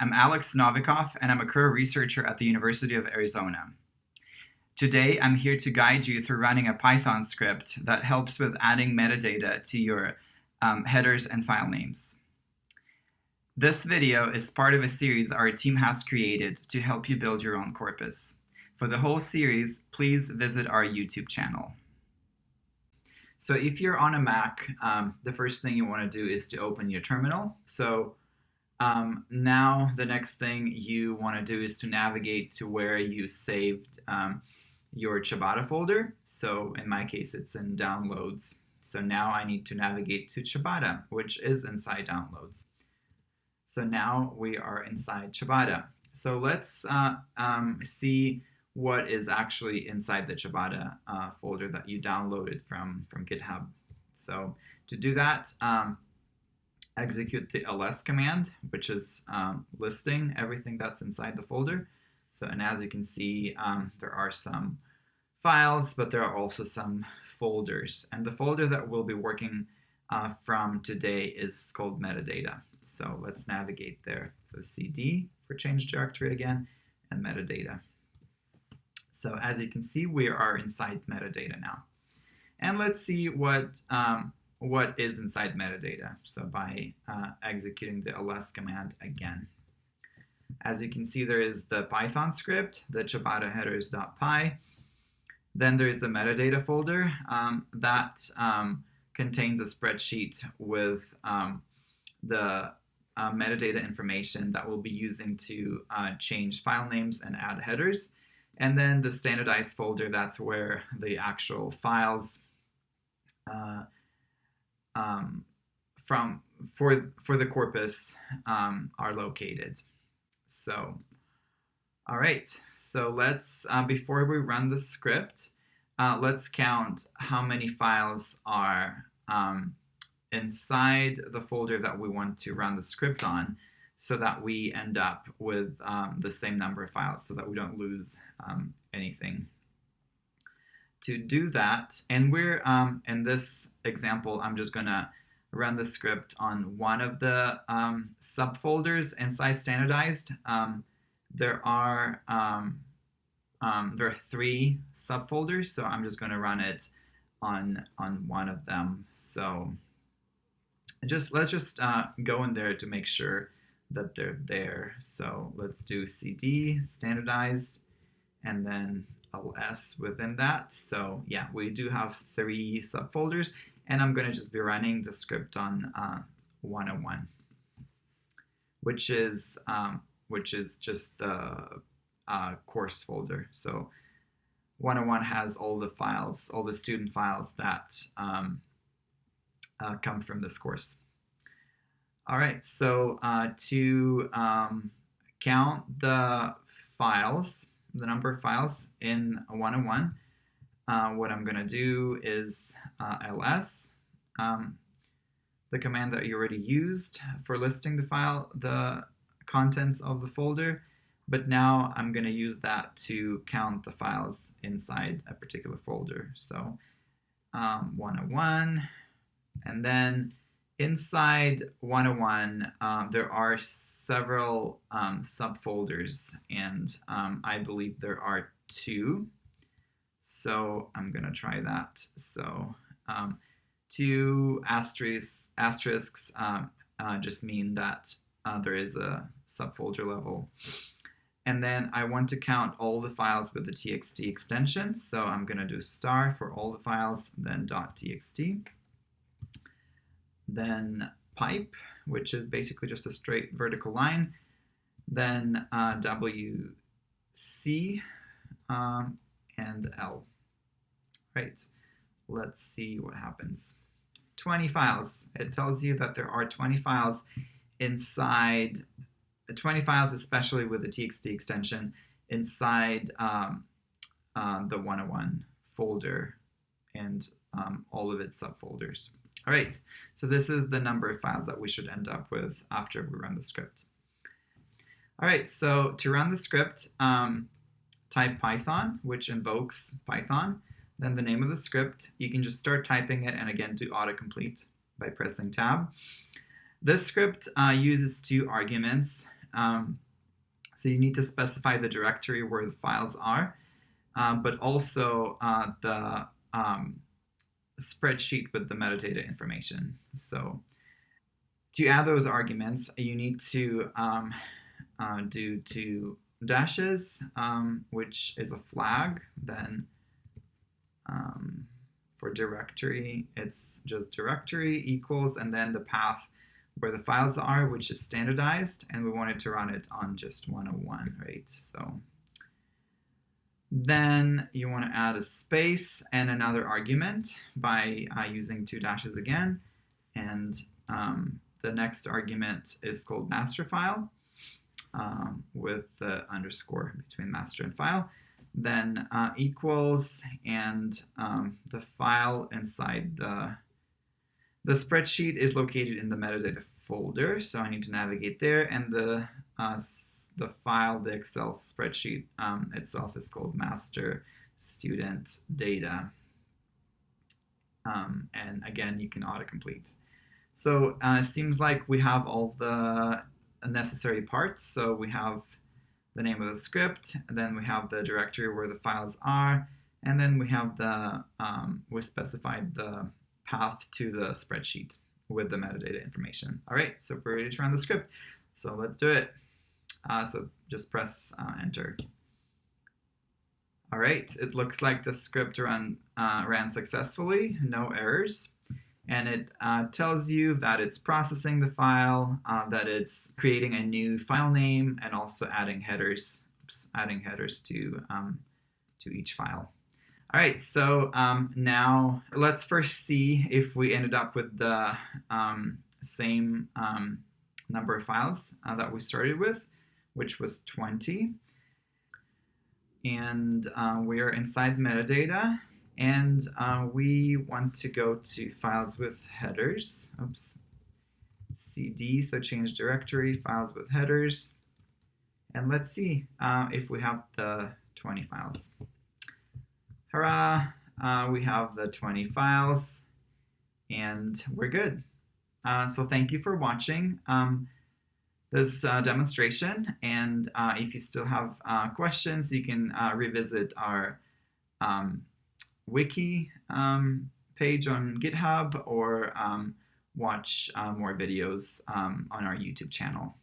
I'm Alex Novikov, and I'm a career researcher at the University of Arizona. Today, I'm here to guide you through running a Python script that helps with adding metadata to your um, headers and file names. This video is part of a series our team has created to help you build your own corpus. For the whole series, please visit our YouTube channel. So if you're on a Mac, um, the first thing you want to do is to open your terminal. So um, now the next thing you want to do is to navigate to where you saved um, your Ciabatta folder. So in my case, it's in downloads. So now I need to navigate to Ciabatta, which is inside downloads. So now we are inside Ciabatta. So let's uh, um, see what is actually inside the Ciabatta uh, folder that you downloaded from, from GitHub. So to do that, um, execute the ls command, which is um, listing everything that's inside the folder. So, and as you can see, um, there are some files, but there are also some folders. And the folder that we'll be working uh, from today is called metadata. So let's navigate there. So cd for change directory again, and metadata. So as you can see, we are inside metadata now. And let's see what um, what is inside metadata. So by uh, executing the ls command again. As you can see, there is the Python script, the ciabatta headers.py. Then there is the metadata folder um, that um, contains a spreadsheet with um, the uh, metadata information that we'll be using to uh, change file names and add headers. And then the standardized folder, that's where the actual files uh, um, from for for the corpus um, are located. So, all right. So let's uh, before we run the script, uh, let's count how many files are um, inside the folder that we want to run the script on so that we end up with um, the same number of files so that we don't lose um, anything to do that, and we're, um, in this example, I'm just gonna run the script on one of the um, subfolders inside standardized. Um, there are um, um, there are three subfolders, so I'm just to run it on on one of them. So just let's just uh, go in there to make sure that they're there. So let's do cd standardized, and then ls within that. So yeah, we do have three subfolders, and I'm going to just be running the script on uh, 101, which is um, which is just the uh, course folder. So 101 has all the files, all the student files that um, uh, come from this course. All right, so uh, to um, count the files, the number of files in 101, uh, what I'm going to do is uh, ls, um, the command that you already used for listing the file, the contents of the folder, but now I'm going to use that to count the files inside a particular folder. So um, 101, and then inside 101, um, there are several um, subfolders, and um, I believe there are two. So I'm going to try that. So um, two asterisks, asterisks um, uh, just mean that uh, there is a subfolder level. And then I want to count all the files with the txt extension. So I'm going to do star for all the files, then .txt. Then pipe, which is basically just a straight vertical line. Then uh, wc, um, and L. Right, let's see what happens. 20 files. It tells you that there are 20 files inside, 20 files especially with the txt extension inside um, uh, the 101 folder and um, all of its subfolders. All right, so this is the number of files that we should end up with after we run the script. All right, so to run the script, um, type Python, which invokes Python, then the name of the script. You can just start typing it and again do autocomplete by pressing tab. This script uh, uses two arguments. Um, so you need to specify the directory where the files are, um, but also uh, the um, spreadsheet with the metadata information. So to add those arguments, you need to um, uh, do two dashes, um, which is a flag. Then um, for directory, it's just directory equals, and then the path where the files are, which is standardized, and we wanted to run it on just 101, right? So then you want to add a space and another argument by uh, using two dashes again. And um, the next argument is called master file um, with the underscore between master and file. Then uh, equals and um, the file inside the the spreadsheet is located in the metadata folder, so I need to navigate there, and the uh, the file, the Excel spreadsheet um, itself is called master student data. Um, and again, you can autocomplete. So uh, it seems like we have all the necessary parts. So we have the name of the script, then we have the directory where the files are, and then we have the, um, we specified the path to the spreadsheet with the metadata information. All right, so we're ready to run the script. So let's do it. Uh, so just press uh, enter. All right, it looks like the script run, uh, ran successfully, no errors. And it uh, tells you that it's processing the file, uh, that it's creating a new file name, and also adding headers, oops, adding headers to, um, to each file. All right, so um, now let's first see if we ended up with the um, same um, number of files uh, that we started with which was 20. And uh, we are inside metadata. And uh, we want to go to files with headers. Oops. CD, so change directory, files with headers. And let's see uh, if we have the 20 files. Hurrah! Uh, we have the 20 files and we're good. Uh, so thank you for watching. Um, this uh, demonstration. And uh, if you still have uh, questions, you can uh, revisit our um, wiki um, page on GitHub or um, watch uh, more videos um, on our YouTube channel.